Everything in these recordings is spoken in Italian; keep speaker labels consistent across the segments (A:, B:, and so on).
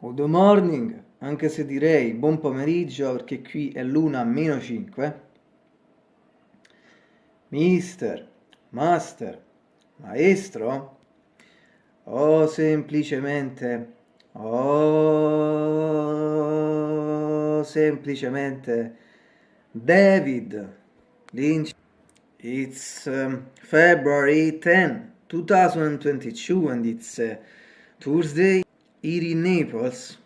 A: Good morning, anche se direi buon pomeriggio perché qui è l'una meno 5. Mister, master, maestro, o semplicemente, o semplicemente David Lynch. It's um, February 10, 2022 and it's uh, Tuesday here in Naples.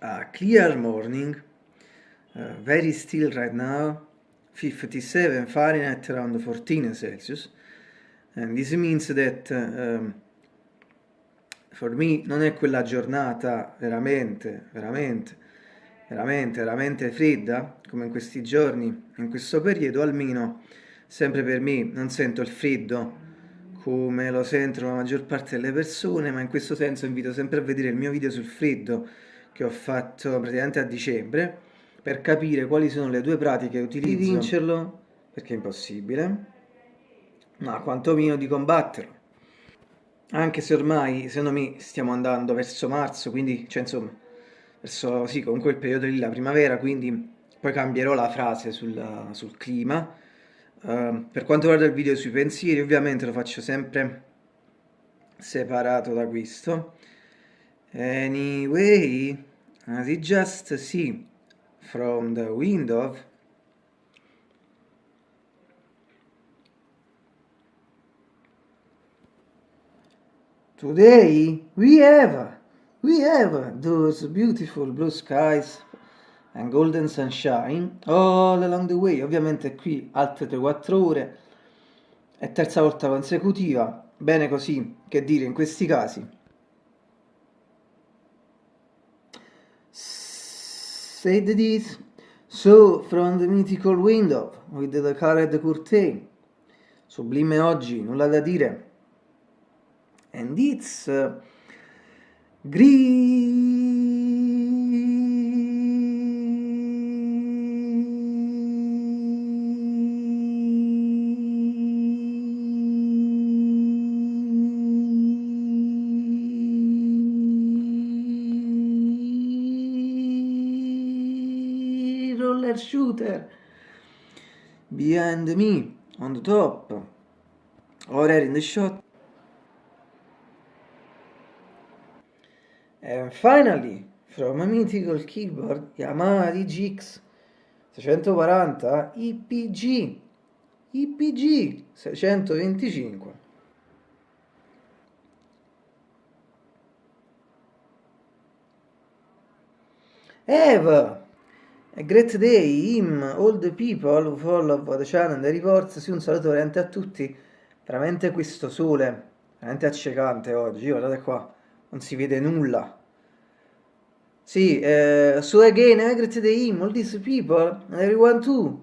A: A clear morning, uh, very still right now, 57 Fahrenheit around 14 Celsius. And this means that um, for me non è quella giornata veramente, veramente veramente, veramente fredda, come in questi giorni, in questo periodo, almeno sempre per me non sento il freddo come lo sentono la maggior parte delle persone, ma in questo senso invito sempre a vedere il mio video sul freddo che ho fatto praticamente a dicembre per capire quali sono le due pratiche che utilizzo di vincerlo, perché è impossibile, ma quantomeno di combatterlo. Anche se ormai, secondo me, stiamo andando verso marzo, quindi, cioè insomma, verso sì, comunque il periodo della primavera, quindi poi cambierò la frase sul, sul clima. Uh, per quanto riguarda il video sui pensieri, ovviamente lo faccio sempre separato da questo. Anyway, as you just see from the window, today we have we have those beautiful blue skies and golden sunshine all along the way. Ovviamente qui altre 3-4 ore, è terza volta consecutiva, bene così, che dire in questi casi. Said this, so from the mythical window with the colored curtain, sublime oggi, nulla da dire. And it's... Uh, Gris. roller shooter. Behind me on the top. Or in the shot. And finally, from a mythical keyboard Yamaha DGX 640 IPG IPG 625 Eva a great day, him, all the people who follow the channel the reports, sì un saluto veramente a tutti, veramente questo sole, veramente accecante oggi, guardate qua, non si vede nulla, sì, uh, so again, I greet the him, all these people, everyone too.